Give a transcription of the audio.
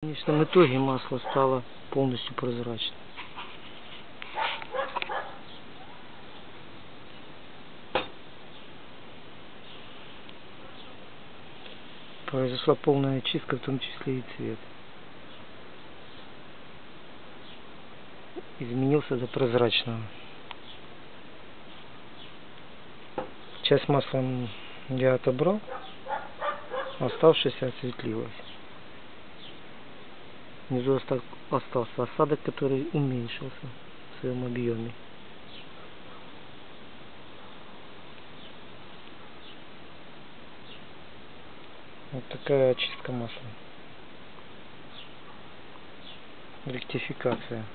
В конечном итоге масло стало полностью прозрачным. Произошла полная очистка, в том числе и цвет. Изменился до прозрачного. Часть масла я отобрал, оставшаяся осветлилась. Внизу оста- остался осадок, который уменьшился в своем объеме. Вот такая очистка масла. Ректификация.